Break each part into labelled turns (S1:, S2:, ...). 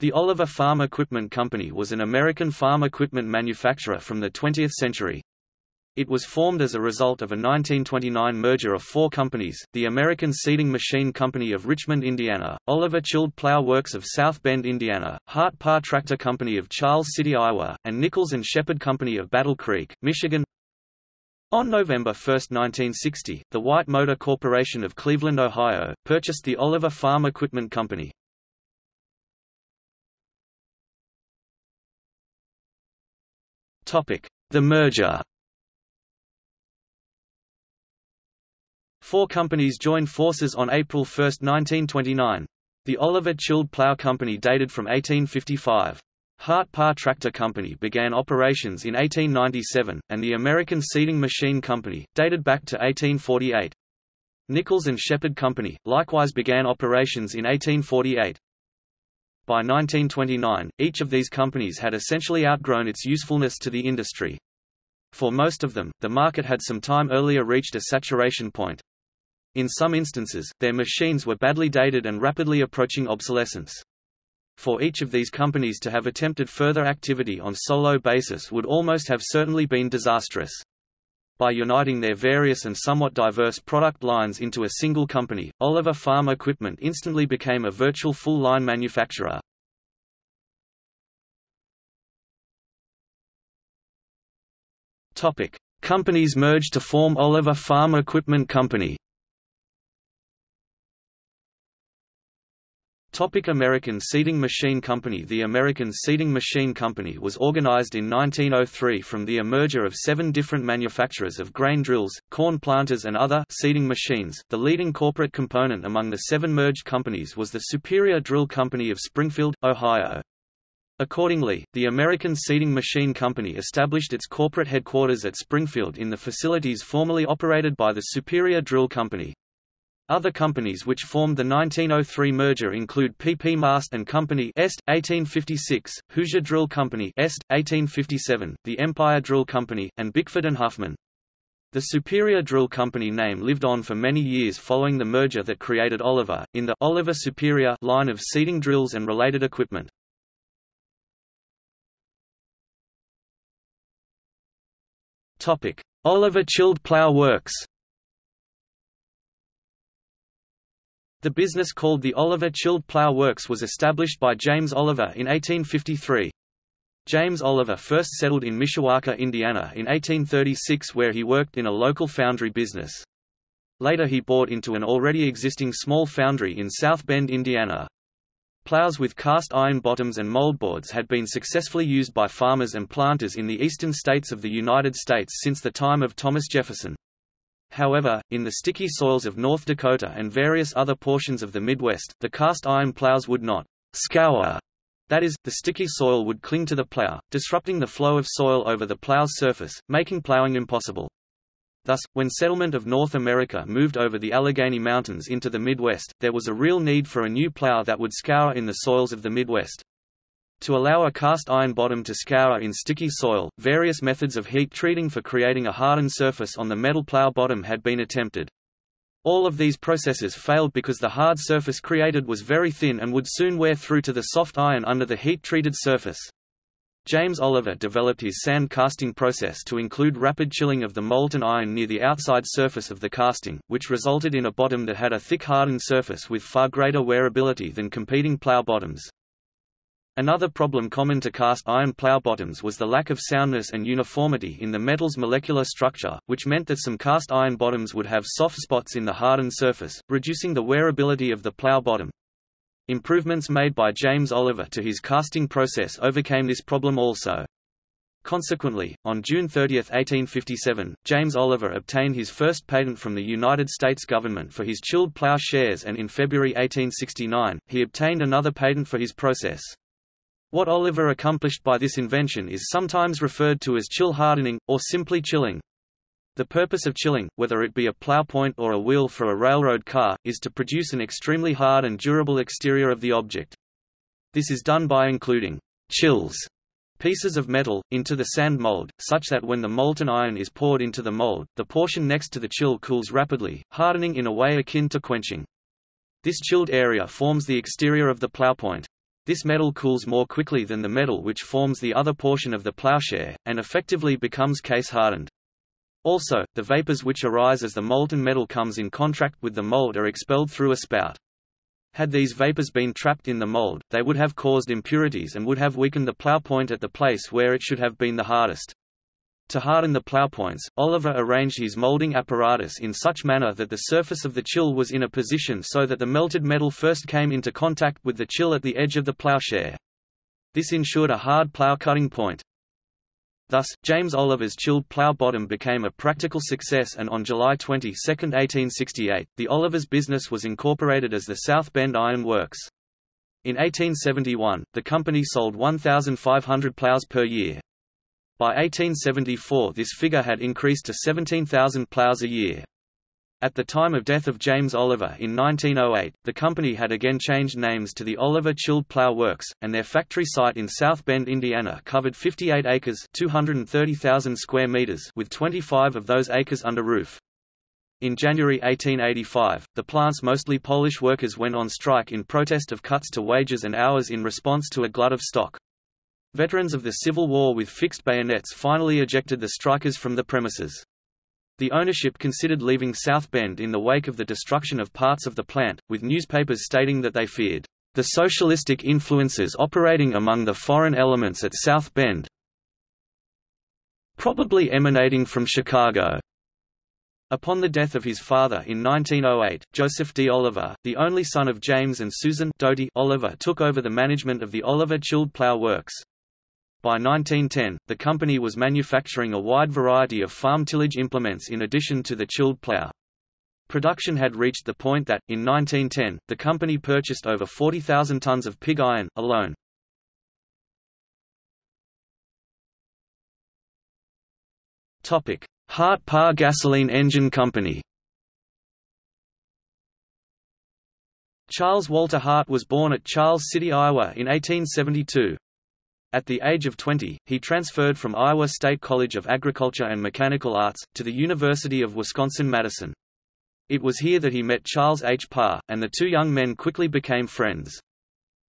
S1: The Oliver Farm Equipment Company was an American farm equipment manufacturer from the 20th century. It was formed as a result of a 1929 merger of four companies, the American Seeding Machine Company of Richmond, Indiana, Oliver Chilled Plow Works of South Bend, Indiana, Hart Parr Tractor Company of Charles City, Iowa, and Nichols and Shepard Company of Battle Creek, Michigan. On November 1, 1960, the White Motor Corporation of Cleveland, Ohio, purchased the Oliver Farm Equipment Company. The merger Four companies joined forces on April 1, 1929. The Oliver Chilled Plough Company dated from 1855. Hart Parr Tractor Company began operations in 1897, and the American Seeding Machine Company, dated back to 1848. Nichols and Shepard Company, likewise began operations in 1848. By 1929, each of these companies had essentially outgrown its usefulness to the industry. For most of them, the market had some time earlier reached a saturation point. In some instances, their machines were badly dated and rapidly approaching obsolescence. For each of these companies to have attempted further activity on solo basis would almost have certainly been disastrous. By uniting their various and somewhat diverse product lines into a single company, Oliver Farm Equipment instantly became a virtual full-line manufacturer. Topic: Companies merged to form Oliver Farm Equipment Company. Topic American Seeding Machine Company The American Seeding Machine Company was organized in 1903 from the merger of seven different manufacturers of grain drills, corn planters and other seeding machines. The leading corporate component among the seven merged companies was the Superior Drill Company of Springfield, Ohio. Accordingly, the American Seeding Machine Company established its corporate headquarters at Springfield in the facilities formerly operated by the Superior Drill Company. Other companies which formed the 1903 merger include P. P. Mast and Company Est, 1856, Hoosier Drill Company Est, 1857, the Empire Drill Company, and Bickford and Huffman. The Superior Drill Company name lived on for many years following the merger that created Oliver, in the Oliver Superior line of seeding drills and related equipment. Oliver Chilled Plough Works The business called the Oliver Chilled Plough Works was established by James Oliver in 1853. James Oliver first settled in Mishawaka, Indiana in 1836 where he worked in a local foundry business. Later he bought into an already existing small foundry in South Bend, Indiana. Plows with cast iron bottoms and moldboards had been successfully used by farmers and planters in the eastern states of the United States since the time of Thomas Jefferson. However, in the sticky soils of North Dakota and various other portions of the Midwest, the cast iron plows would not scour that is, the sticky soil would cling to the plow, disrupting the flow of soil over the plow's surface, making plowing impossible. Thus, when settlement of North America moved over the Allegheny Mountains into the Midwest, there was a real need for a new plow that would scour in the soils of the Midwest. To allow a cast iron bottom to scour in sticky soil, various methods of heat treating for creating a hardened surface on the metal plow bottom had been attempted. All of these processes failed because the hard surface created was very thin and would soon wear through to the soft iron under the heat-treated surface. James Oliver developed his sand casting process to include rapid chilling of the molten iron near the outside surface of the casting, which resulted in a bottom that had a thick hardened surface with far greater wearability than competing plow bottoms. Another problem common to cast iron plow bottoms was the lack of soundness and uniformity in the metal's molecular structure, which meant that some cast iron bottoms would have soft spots in the hardened surface, reducing the wearability of the plow bottom. Improvements made by James Oliver to his casting process overcame this problem also. Consequently, on June 30, 1857, James Oliver obtained his first patent from the United States government for his chilled plow shares and in February 1869, he obtained another patent for his process. What Oliver accomplished by this invention is sometimes referred to as chill hardening, or simply chilling. The purpose of chilling, whether it be a plow point or a wheel for a railroad car, is to produce an extremely hard and durable exterior of the object. This is done by including chills pieces of metal, into the sand mold, such that when the molten iron is poured into the mold, the portion next to the chill cools rapidly, hardening in a way akin to quenching. This chilled area forms the exterior of the plow point. This metal cools more quickly than the metal which forms the other portion of the plowshare, and effectively becomes case-hardened. Also, the vapors which arise as the molten metal comes in contact with the mold are expelled through a spout. Had these vapors been trapped in the mold, they would have caused impurities and would have weakened the plow point at the place where it should have been the hardest. To harden the plow points, Oliver arranged his molding apparatus in such manner that the surface of the chill was in a position so that the melted metal first came into contact with the chill at the edge of the plowshare. This ensured a hard plow cutting point. Thus, James Oliver's chilled plough bottom became a practical success and on July 22, 1868, the Olivers business was incorporated as the South Bend Iron Works. In 1871, the company sold 1,500 ploughs per year. By 1874 this figure had increased to 17,000 ploughs a year. At the time of death of James Oliver in 1908, the company had again changed names to the Oliver Chilled Plough Works, and their factory site in South Bend, Indiana covered 58 acres 230,000 square meters with 25 of those acres under roof. In January 1885, the plant's mostly Polish workers went on strike in protest of cuts to wages and hours in response to a glut of stock. Veterans of the Civil War with fixed bayonets finally ejected the strikers from the premises. The ownership considered leaving South Bend in the wake of the destruction of parts of the plant, with newspapers stating that they feared the socialistic influences operating among the foreign elements at South Bend, probably emanating from Chicago. Upon the death of his father in 1908, Joseph D. Oliver, the only son of James and Susan Doty Oliver took over the management of the Oliver Chilled Plough Works. By 1910, the company was manufacturing a wide variety of farm tillage implements in addition to the chilled plough. Production had reached the point that, in 1910, the company purchased over 40,000 tons of pig iron, alone. Hart Parr Gasoline Engine Company Charles Walter Hart was born at Charles City, Iowa in 1872. At the age of 20, he transferred from Iowa State College of Agriculture and Mechanical Arts, to the University of Wisconsin-Madison. It was here that he met Charles H. Parr, and the two young men quickly became friends.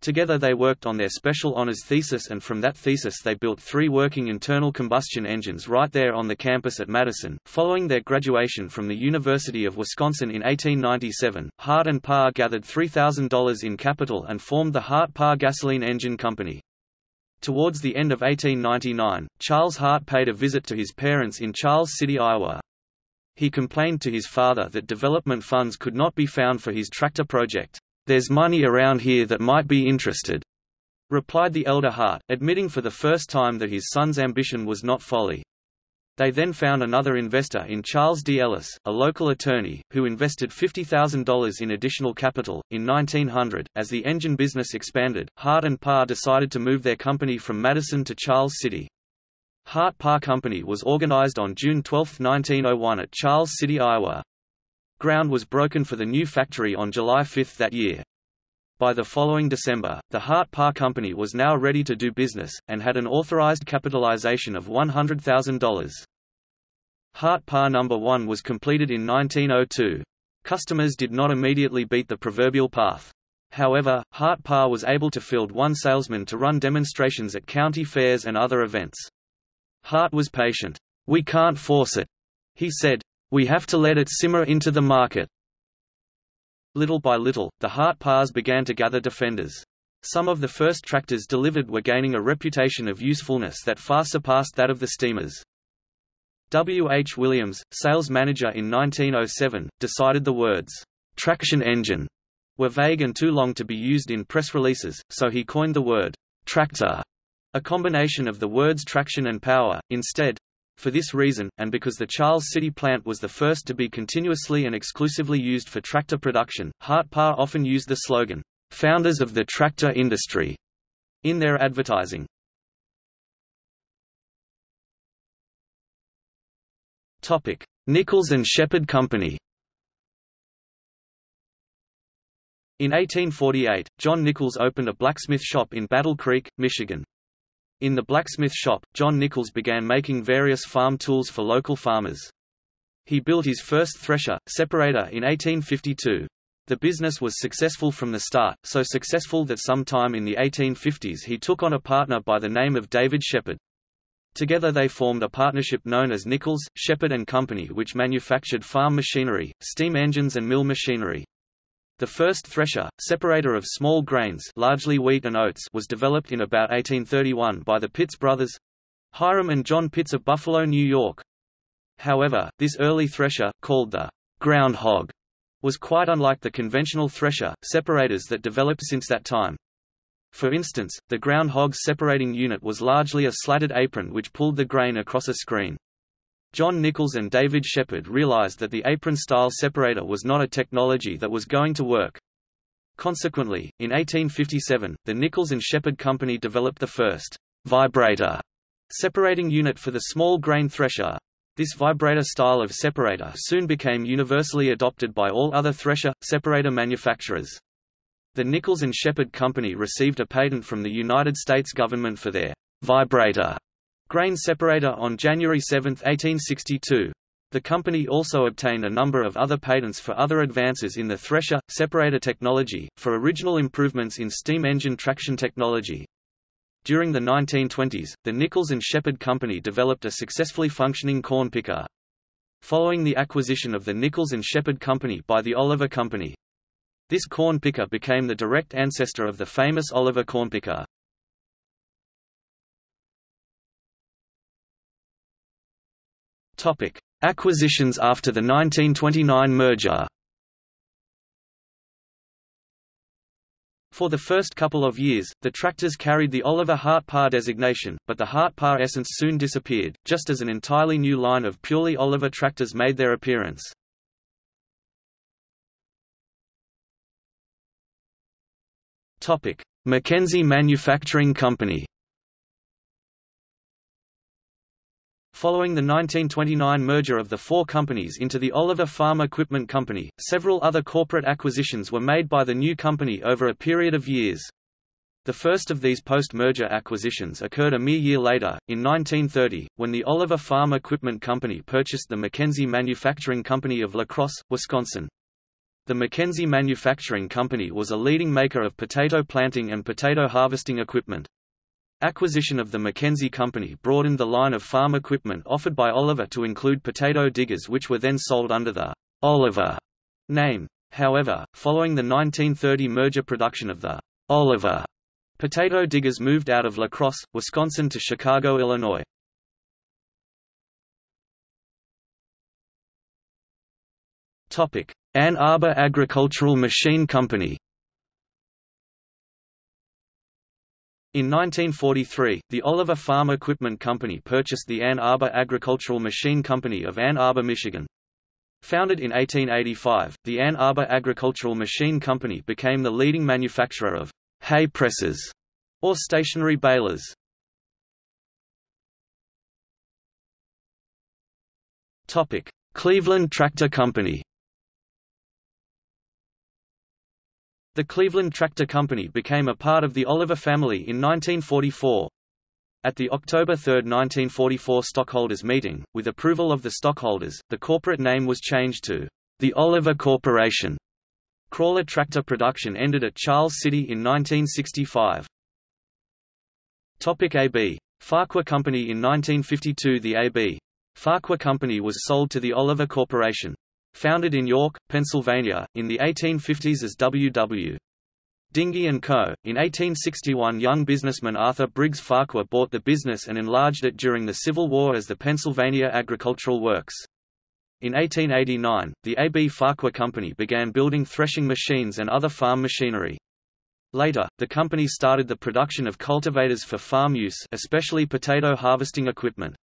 S1: Together they worked on their special honors thesis and from that thesis they built three working internal combustion engines right there on the campus at Madison. Following their graduation from the University of Wisconsin in 1897, Hart and Parr gathered $3,000 in capital and formed the Hart-Parr Gasoline Engine Company. Towards the end of 1899, Charles Hart paid a visit to his parents in Charles City, Iowa. He complained to his father that development funds could not be found for his tractor project. There's money around here that might be interested, replied the elder Hart, admitting for the first time that his son's ambition was not folly. They then found another investor in Charles D. Ellis, a local attorney, who invested $50,000 in additional capital. In 1900, as the engine business expanded, Hart and Parr decided to move their company from Madison to Charles City. Hart Parr Company was organized on June 12, 1901 at Charles City, Iowa. Ground was broken for the new factory on July 5 that year. By the following December, the Hart Parr Company was now ready to do business, and had an authorized capitalization of $100,000. Hart Parr No. 1 was completed in 1902. Customers did not immediately beat the proverbial path. However, Hart Parr was able to field one salesman to run demonstrations at county fairs and other events. Hart was patient. We can't force it, he said. We have to let it simmer into the market. Little by little, the Hart Parrs began to gather defenders. Some of the first tractors delivered were gaining a reputation of usefulness that far surpassed that of the steamers. W. H. Williams, sales manager in 1907, decided the words, traction engine, were vague and too long to be used in press releases, so he coined the word, tractor, a combination of the words traction and power, instead. For this reason, and because the Charles City plant was the first to be continuously and exclusively used for tractor production, Hart Parr often used the slogan, "'Founders of the Tractor Industry' in their advertising. Nichols and Shepard Company. In 1848, John Nichols opened a blacksmith shop in Battle Creek, Michigan. In the blacksmith shop, John Nichols began making various farm tools for local farmers. He built his first thresher, separator in 1852. The business was successful from the start, so successful that sometime in the 1850s he took on a partner by the name of David Shepard. Together they formed a partnership known as Nichols, Shepard and Company which manufactured farm machinery, steam engines and mill machinery. The first thresher, separator of small grains largely wheat and oats was developed in about 1831 by the Pitts brothers, Hiram and John Pitts of Buffalo, New York. However, this early thresher, called the ground hog, was quite unlike the conventional thresher, separators that developed since that time. For instance, the ground hog's separating unit was largely a slatted apron which pulled the grain across a screen. John Nichols and David Shepard realized that the apron-style separator was not a technology that was going to work. Consequently, in 1857, the Nichols and Shepard Company developed the first vibrator separating unit for the small grain thresher. This vibrator style of separator soon became universally adopted by all other thresher, separator manufacturers. The Nichols and Shepard Company received a patent from the United States government for their vibrator grain separator on January 7, 1862. The company also obtained a number of other patents for other advances in the thresher, separator technology, for original improvements in steam engine traction technology, during the 1920s, the Nichols and Shepard Company developed a successfully functioning corn picker. Following the acquisition of the Nichols and Shepard Company by the Oliver Company, this corn picker became the direct ancestor of the famous Oliver corn picker. Topic: Acquisitions after the 1929 merger. For the first couple of years, the tractors carried the Oliver Hart Parr designation, but the Hart Parr essence soon disappeared, just as an entirely new line of purely Oliver tractors made their appearance. McKenzie Manufacturing Company Following the 1929 merger of the four companies into the Oliver Farm Equipment Company, several other corporate acquisitions were made by the new company over a period of years. The first of these post-merger acquisitions occurred a mere year later, in 1930, when the Oliver Farm Equipment Company purchased the McKenzie Manufacturing Company of La Crosse, Wisconsin. The McKenzie Manufacturing Company was a leading maker of potato planting and potato harvesting equipment. Acquisition of the McKenzie Company broadened the line of farm equipment offered by Oliver to include potato diggers which were then sold under the Oliver name. However, following the 1930 merger production of the Oliver potato diggers moved out of La Crosse, Wisconsin to Chicago, Illinois. Ann Arbor Agricultural Machine Company In 1943, the Oliver Farm Equipment Company purchased the Ann Arbor Agricultural Machine Company of Ann Arbor, Michigan. Founded in 1885, the Ann Arbor Agricultural Machine Company became the leading manufacturer of hay presses, or stationary balers. Cleveland Tractor Company The Cleveland Tractor Company became a part of the Oliver family in 1944. At the October 3, 1944 stockholders meeting, with approval of the stockholders, the corporate name was changed to the Oliver Corporation. Crawler tractor production ended at Charles City in 1965. Topic AB. Farquhar Company In 1952 the AB. Farquhar Company was sold to the Oliver Corporation. Founded in York, Pennsylvania, in the 1850s as W.W. Dingey & Co., in 1861 young businessman Arthur Briggs Farquhar bought the business and enlarged it during the Civil War as the Pennsylvania Agricultural Works. In 1889, the A.B. Farquhar Company began building threshing machines and other farm machinery. Later, the company started the production of cultivators for farm use especially potato harvesting equipment.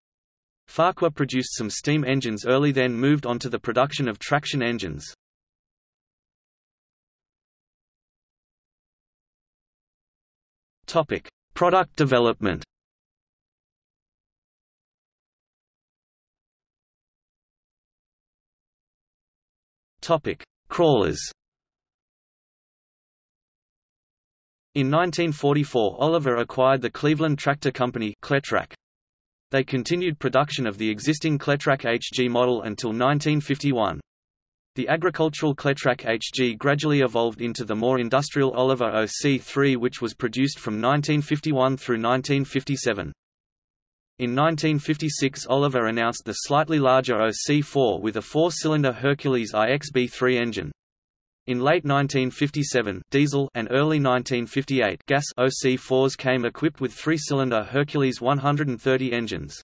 S1: Farquhar produced some steam engines early then moved on to the production of traction engines. Topic: Product development. Topic: Crawlers. In 1944 Oliver acquired the Cleveland Tractor Company Cletrac. They continued production of the existing Cletrac HG model until 1951. The agricultural Cletrac HG gradually evolved into the more industrial Oliver OC3 which was produced from 1951 through 1957. In 1956 Oliver announced the slightly larger OC4 with a four-cylinder Hercules IXB3 engine. In late 1957, diesel and early 1958 gas OC4s came equipped with three-cylinder Hercules 130 engines.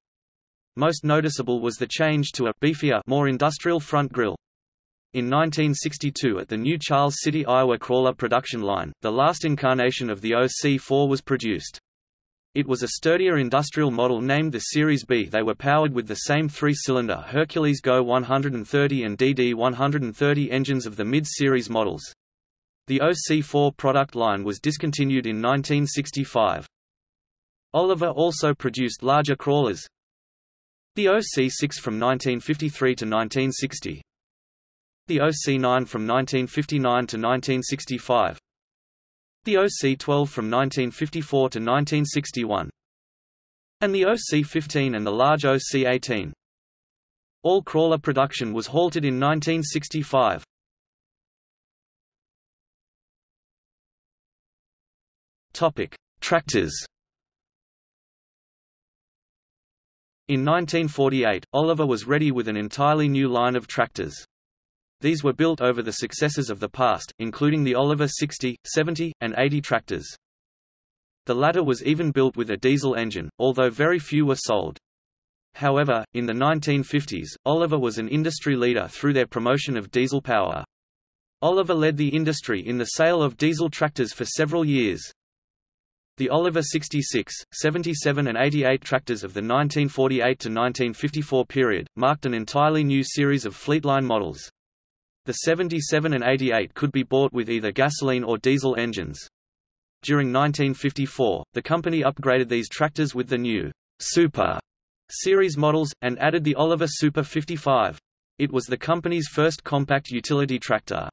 S1: Most noticeable was the change to a beefier, more industrial front grille. In 1962 at the new Charles City, Iowa crawler production line, the last incarnation of the OC4 was produced. It was a sturdier industrial model named the Series B. They were powered with the same three-cylinder Hercules Go 130 and DD 130 engines of the mid-series models. The OC4 product line was discontinued in 1965. Oliver also produced larger crawlers. The OC6 from 1953 to 1960. The OC9 from 1959 to 1965. The OC-12 from 1954 to 1961 and the OC-15 and the large OC-18. All crawler production was halted in 1965. Topic: Tractors. In 1948, Oliver was ready with an entirely new line of tractors. These were built over the successors of the past, including the Oliver 60, 70, and 80 tractors. The latter was even built with a diesel engine, although very few were sold. However, in the 1950s, Oliver was an industry leader through their promotion of diesel power. Oliver led the industry in the sale of diesel tractors for several years. The Oliver 66, 77 and 88 tractors of the 1948 to 1954 period, marked an entirely new series of Fleetline models. The 77 and 88 could be bought with either gasoline or diesel engines. During 1954, the company upgraded these tractors with the new Super series models, and added the Oliver Super 55. It was the company's first compact utility tractor.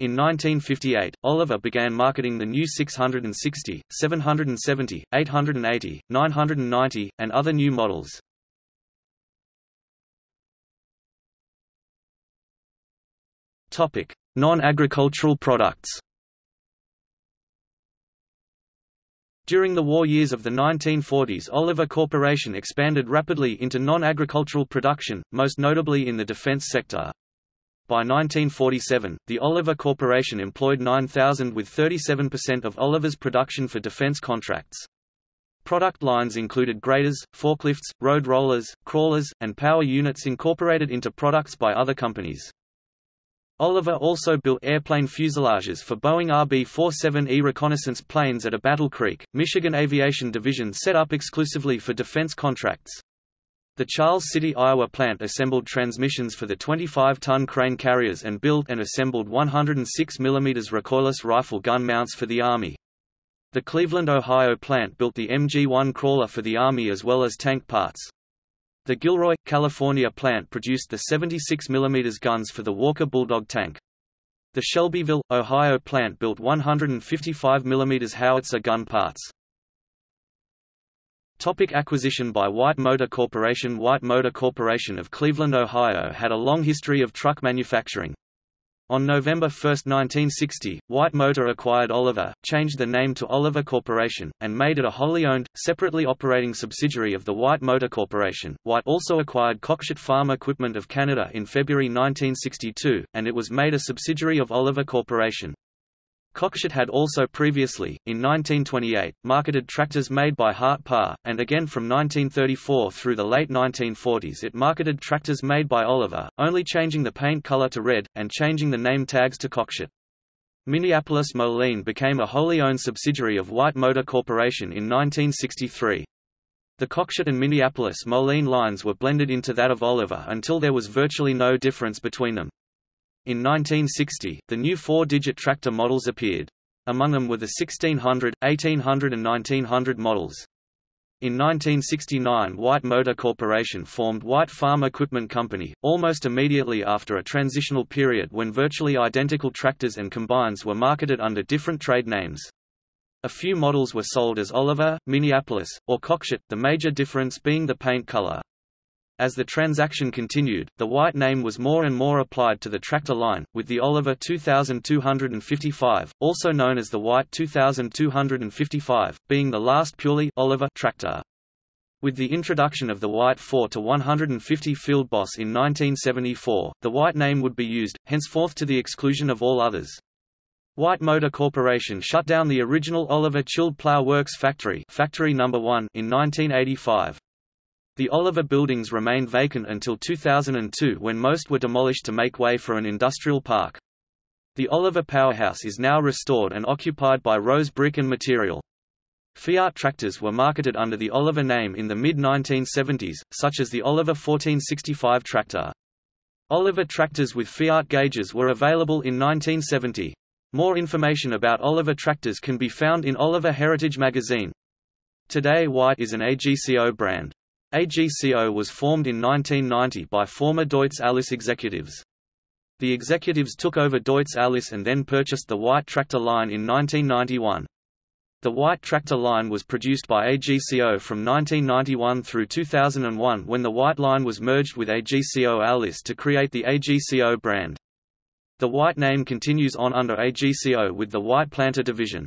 S1: In 1958, Oliver began marketing the new 660, 770, 880, 990, and other new models. Non-agricultural products During the war years of the 1940s Oliver Corporation expanded rapidly into non-agricultural production, most notably in the defense sector. By 1947, the Oliver Corporation employed 9,000 with 37% of Oliver's production for defense contracts. Product lines included graders, forklifts, road rollers, crawlers, and power units incorporated into products by other companies. Oliver also built airplane fuselages for Boeing RB-47E reconnaissance planes at a Battle Creek, Michigan Aviation Division set up exclusively for defense contracts. The Charles City, Iowa plant assembled transmissions for the 25-ton crane carriers and built and assembled 106 mm recoilless rifle gun mounts for the Army. The Cleveland, Ohio plant built the MG-1 crawler for the Army as well as tank parts. The Gilroy, California plant produced the 76 mm guns for the Walker Bulldog tank. The Shelbyville, Ohio plant built 155 mm howitzer gun parts. Topic acquisition by White Motor Corporation White Motor Corporation of Cleveland, Ohio had a long history of truck manufacturing. On November 1, 1960, White Motor acquired Oliver, changed the name to Oliver Corporation, and made it a wholly owned, separately operating subsidiary of the White Motor Corporation. White also acquired Cockshutt Farm Equipment of Canada in February 1962, and it was made a subsidiary of Oliver Corporation. Cockshutt had also previously, in 1928, marketed tractors made by Hart Parr, and again from 1934 through the late 1940s it marketed tractors made by Oliver, only changing the paint color to red, and changing the name tags to Cockshutt. Minneapolis Moline became a wholly owned subsidiary of White Motor Corporation in 1963. The Cockshutt and Minneapolis Moline lines were blended into that of Oliver until there was virtually no difference between them. In 1960, the new four-digit tractor models appeared. Among them were the 1600, 1800 and 1900 models. In 1969 White Motor Corporation formed White Farm Equipment Company, almost immediately after a transitional period when virtually identical tractors and combines were marketed under different trade names. A few models were sold as Oliver, Minneapolis, or Cockshutt, the major difference being the paint color. As the transaction continued, the White name was more and more applied to the tractor line, with the Oliver 2255, also known as the White 2255, being the last purely Oliver tractor. With the introduction of the White 4 to 150 Field Boss in 1974, the White name would be used, henceforth to the exclusion of all others. White Motor Corporation shut down the original Oliver Chilled Plough Works factory, factory number 1 in 1985. The Oliver buildings remained vacant until 2002 when most were demolished to make way for an industrial park. The Oliver powerhouse is now restored and occupied by Rose Brick and Material. Fiat tractors were marketed under the Oliver name in the mid-1970s, such as the Oliver 1465 tractor. Oliver tractors with Fiat gauges were available in 1970. More information about Oliver tractors can be found in Oliver Heritage magazine. Today White is an AGCO brand. AGCO was formed in 1990 by former Deutz Allis executives. The executives took over Deutz Allis and then purchased the White tractor line in 1991. The White tractor line was produced by AGCO from 1991 through 2001 when the White line was merged with AGCO Allis to create the AGCO brand. The White name continues on under AGCO with the White Planter division.